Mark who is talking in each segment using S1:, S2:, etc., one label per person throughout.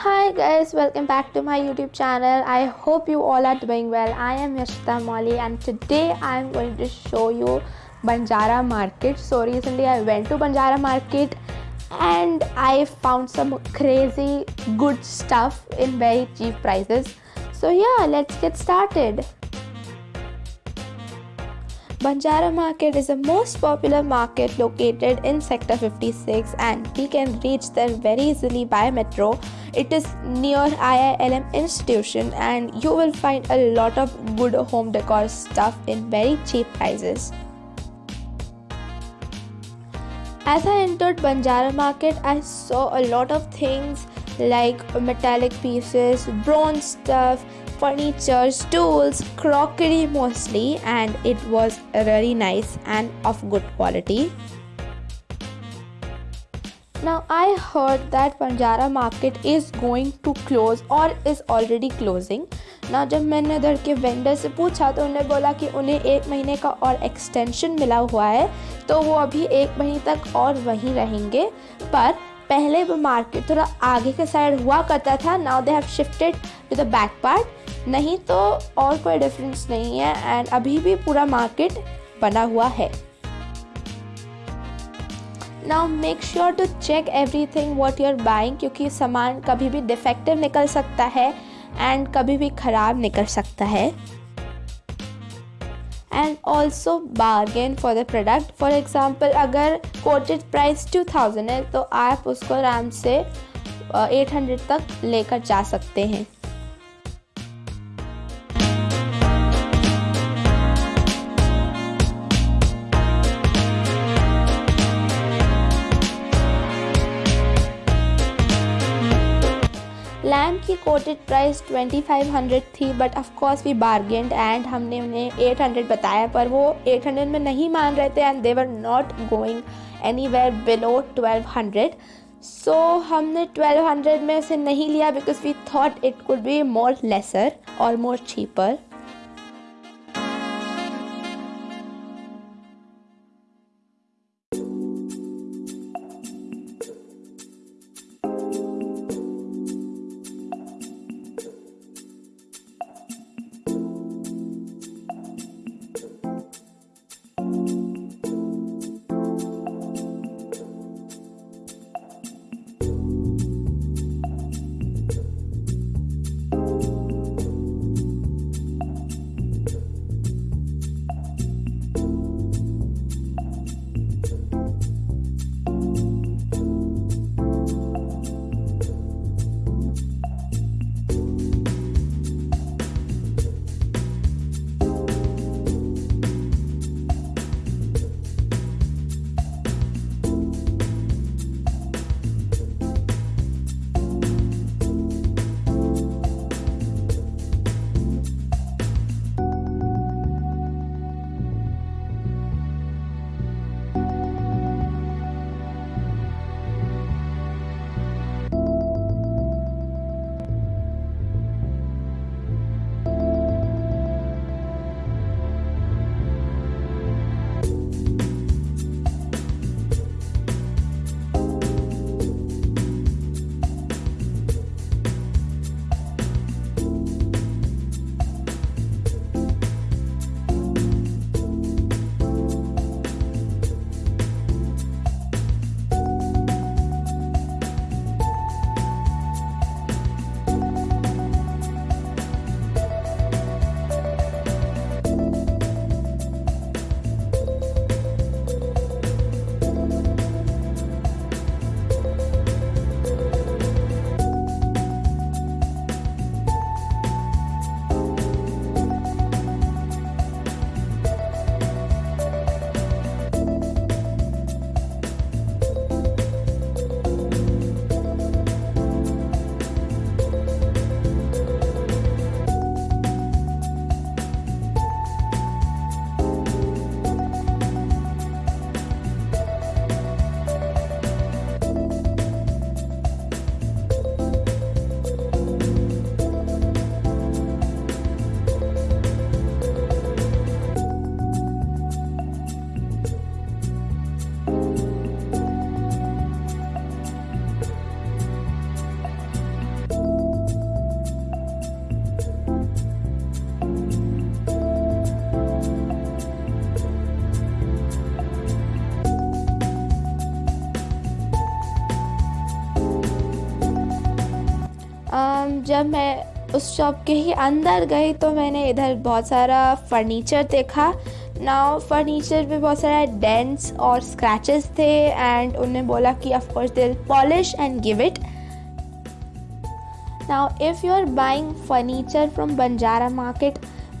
S1: Hi guys, welcome back to my YouTube channel. I hope you all are doing well. I am Yashita Molly and today I am going to show you Banjara Market. So recently I went to Banjara Market and I found some crazy good stuff in very cheap prices. So yeah, let's get started. Banjara Market is the most popular market located in Sector 56 and we can reach there very easily by metro. It is near IILM institution and you will find a lot of good home decor stuff in very cheap prices. As I entered Banjara Market, I saw a lot of things like metallic pieces, bronze stuff, furniture, stools, crockery mostly, and it was really nice and of good quality. Now I heard that Banjara market is going to close or is already closing. ना जब मैंने उधर के vendor से पूछा तो उन्होंने बोला कि उन्हें एक महीने का और एक्सटेंशन मिला हुआ है तो वो अभी एक महीने तक और वहीं रहेंगे पर पहले वो मार्केट थोड़ा आगे के साइड हुआ करता था now they have shifted to the back part नहीं तो और कोई डिफरेंस नहीं है एंड अभी भी पूरा मार्केट बना हुआ है। Now make sure to check everything what you're buying क्योंकि सामान कभी भी डिफेक्टिव निकल सकता है एंड कभी भी ख़राब निकल सकता है। And also bargain for the product for example अगर प्राइस टू थाउज़ेंड है तो आप उसको आराम से एट हंड्रेड तक लेकर जा सकते हैं। कोटेड प्राइस 2500 थी but of course we bargained and हमने उन्हें 800 बताया, पर वो 800 में नहीं मान रहे थे and they were not going anywhere below 1200 so हमने 1200 में से नहीं लिया because we thought it could be more lesser और मोर चीपर जब मैं उस शॉप के ही अंदर गई तो मैंने इधर बहुत सारा फर्नीचर देखा। नाउ फर्नीचर पे बहुत सारा डेंट्स और स्क्रैचेस थे एंड उन्हें बोला कि of course they polish and give it now if you are buying furniture from Banjara market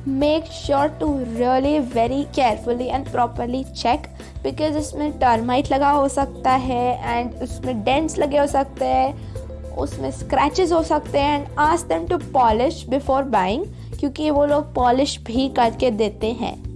S1: make sure to really very carefully and properly check because इसमें termite लगा हो सकता है एंड उसमें डेंट्स लगे हो सकते हैं। उसमें स्क्रैचेस हो सकते हैं and ask them to polish before buying क्योंकि वो लोग पॉलिश भी करके देते हैं।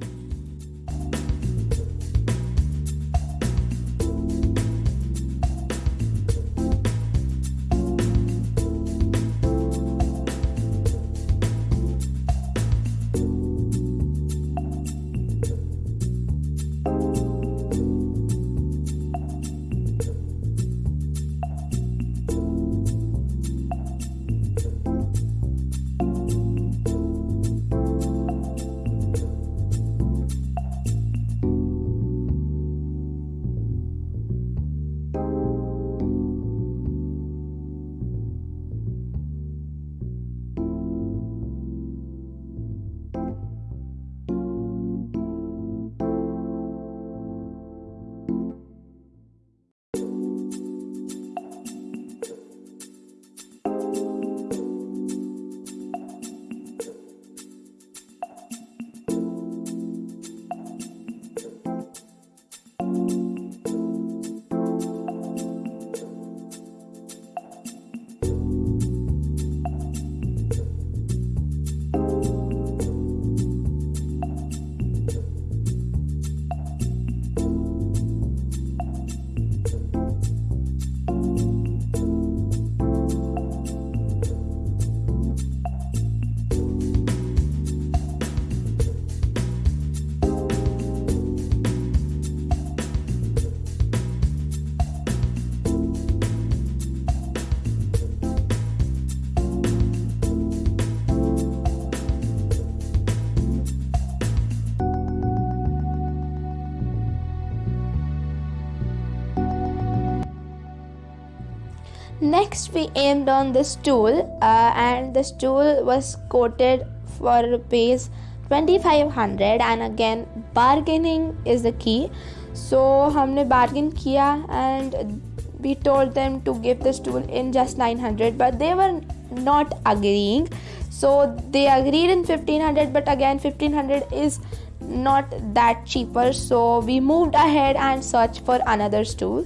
S1: Next, we aimed on the stool, uh, and the stool was quoted for rupees 2500 and again bargaining is the key so हमने bargain किया and we told them to give the stool in just 900 but they were not agreeing so they agreed in 1500 but again 1500 is not that cheaper so we moved ahead and searched for another stool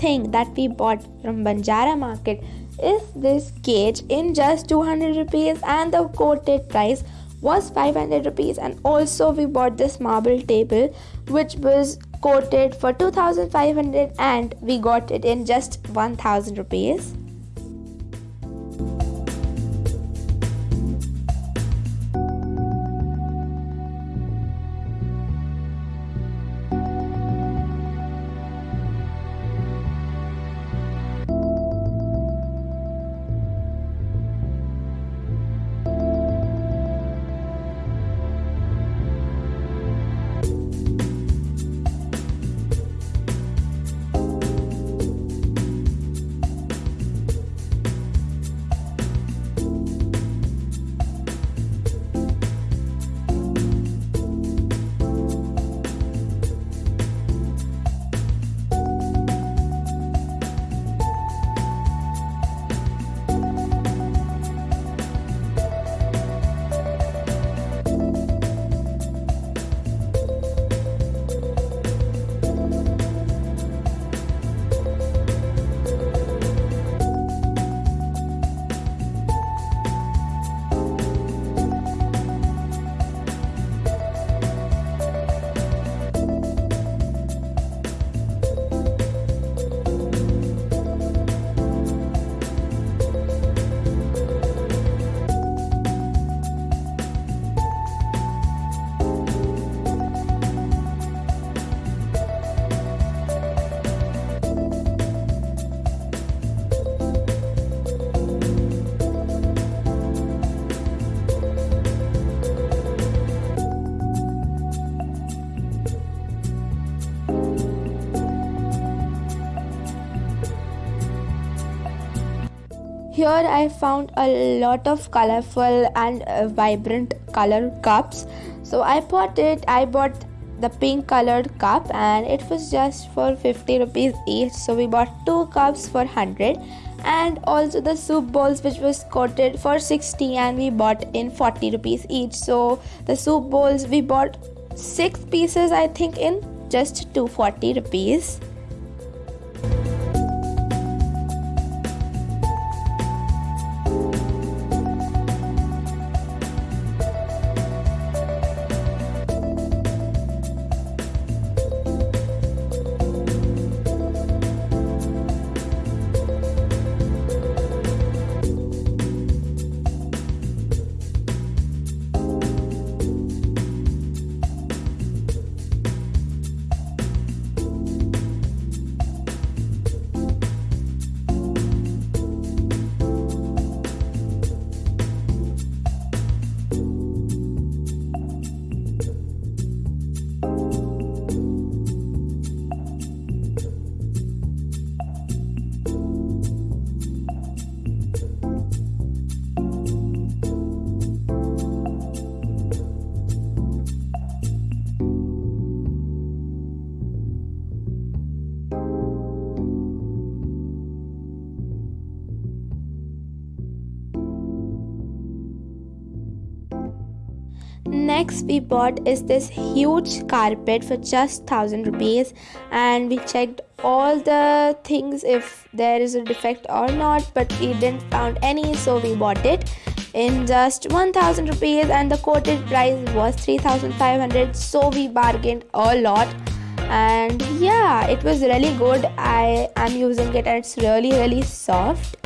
S1: Thing that we bought from Banjara market is this cage in just 200 rupees and the quoted price was 500 rupees. And also we bought this marble table which was quoted for 2500 and we got it in just 1000 rupees here I found a lot of colorful and uh, vibrant color cups. So I bought it I bought the pink colored cup and it was just for 50 rupees each. So we bought two cups for 100 and also the soup bowls which was quoted for 60 and we bought in 40 rupees each. So the soup bowls we bought six pieces i think in just 240 rupees next we bought is this huge carpet for just 1000 rupees and we checked all the things if there is a defect or not but we didn't found any so we bought it in just 1000 rupees and the quoted price was 3500 so we bargained a lot. And yeah it was really good. I am using it and it's really really soft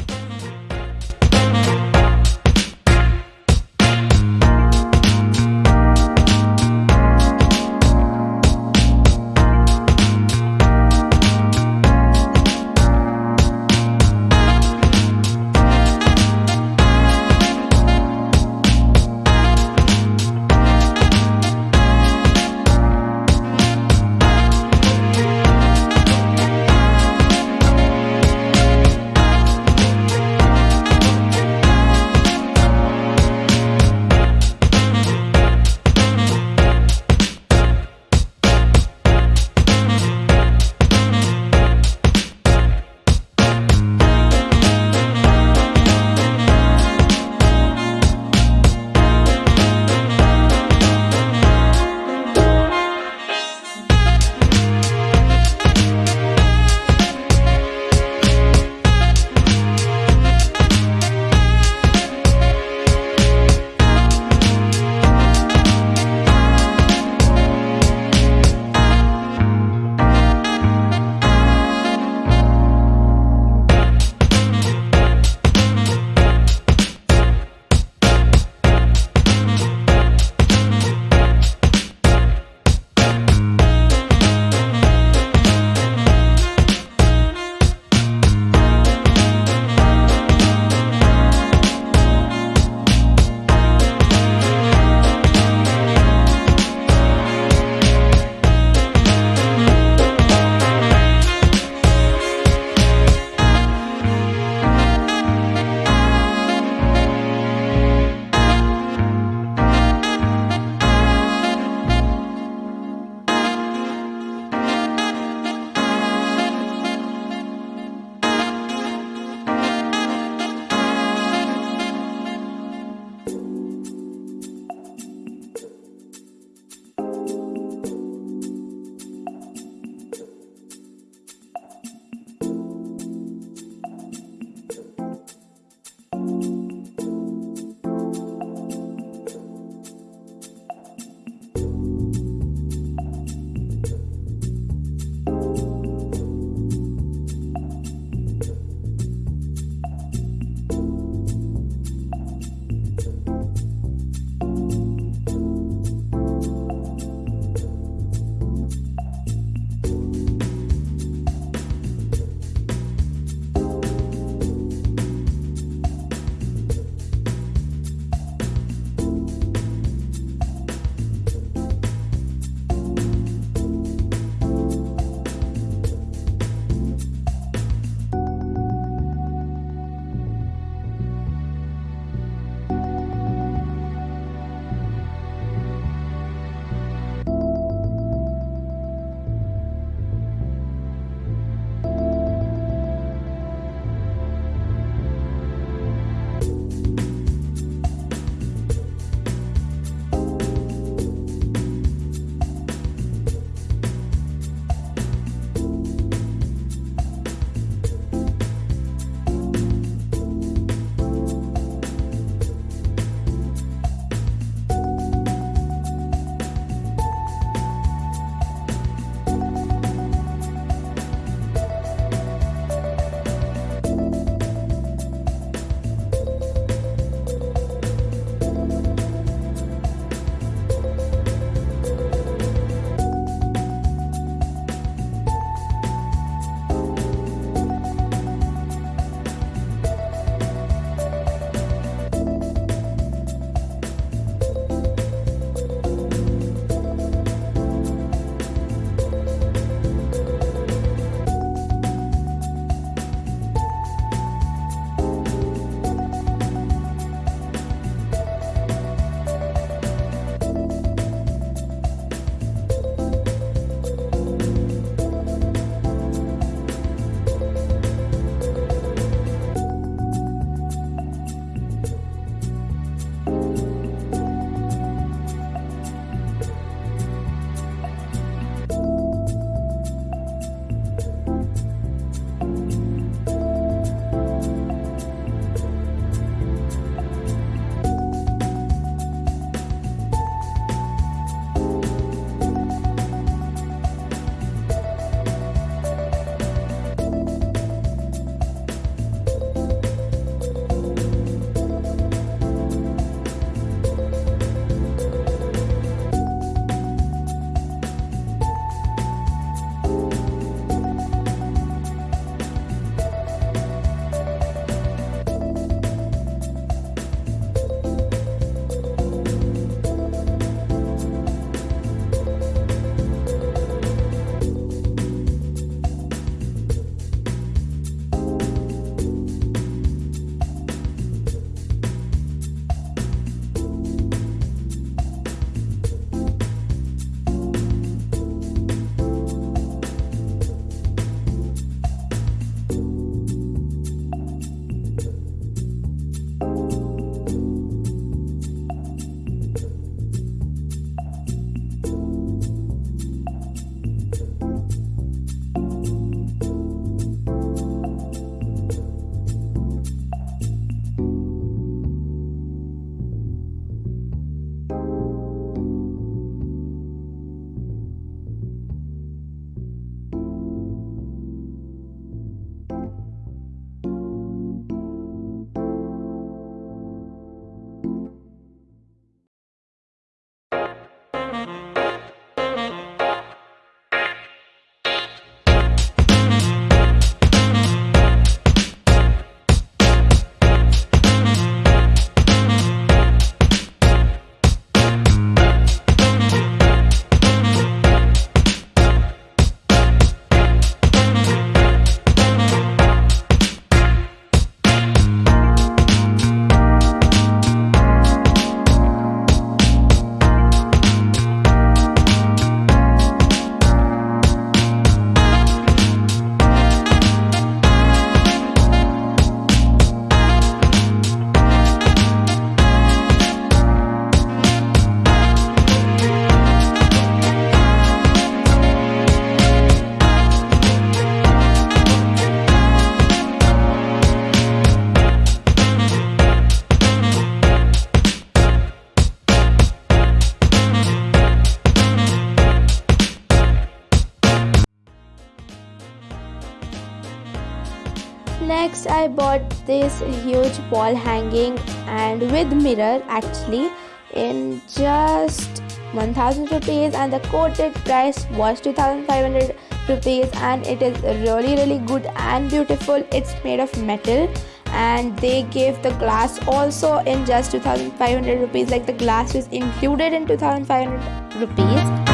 S1: next i bought this huge wall hanging and with mirror actually in just 1000 rupees and the quoted price was 2500 rupees and it is really really good and beautiful. It's made of metal and they gave the glass also in just 2500 rupees like the glass is included in 2500 rupees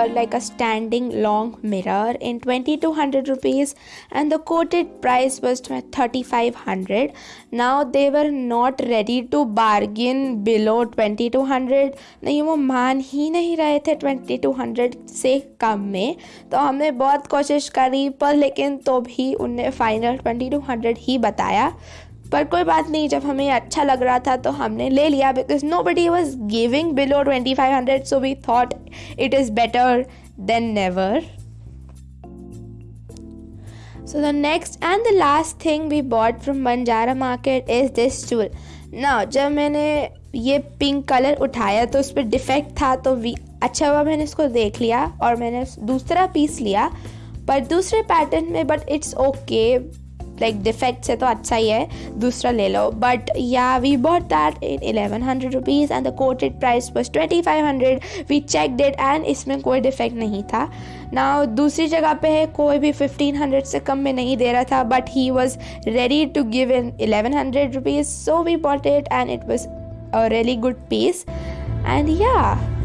S1: mirror like a standing long mirror in 2200 rupees and the quoted price was 3500 now they were not ready to bargain below 2200 नहीं वो मान ही नहीं रहे थे 2200 से कम में तो हमने बहुत कोशिश करी पर लेकिन तो भी उनने फाइनल 2200 ही बताया पर कोई बात नहीं, जब हमें अच्छा लग रहा था तो हमने ले लिया because nobody was giving below twenty five hundred so we thought it is better than never So the next and the last thing we bought from Banjara market is this tool. Now, जब मैंने ये pink colour उठाया तो उस पर defect था तो we अच्छा हुआ मैंने इसको देख लिया और मैंने दूसरा पीस लिया, पर दूसरे पैटर्न में but it's okay like defect से तो अच्छा ही है, दूसरा ले लो. But yeah we bought that in eleven hundred rupees and the quoted price was twenty five hundred we check that and इसमें कोई डिफेक्ट नहीं था. ना दूसरी जगह पे है, कोई भी फिफ्टीन हंड्रेड से कम में नहीं दे रहा था but he was ready to give in eleven hundred rupees so we bought it and it was a really good piece and yeah